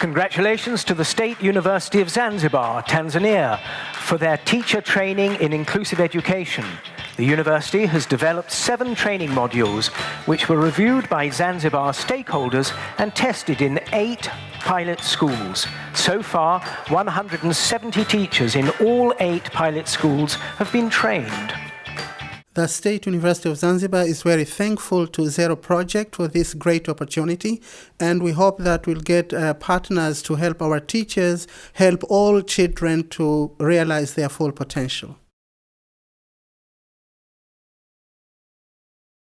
Congratulations to the State University of Zanzibar, Tanzania, for their teacher training in inclusive education. The university has developed seven training modules which were reviewed by Zanzibar stakeholders and tested in eight pilot schools. So far, 170 teachers in all eight pilot schools have been trained. The State University of Zanzibar is very thankful to Zero Project for this great opportunity, and we hope that we'll get uh, partners to help our teachers help all children to realize their full potential.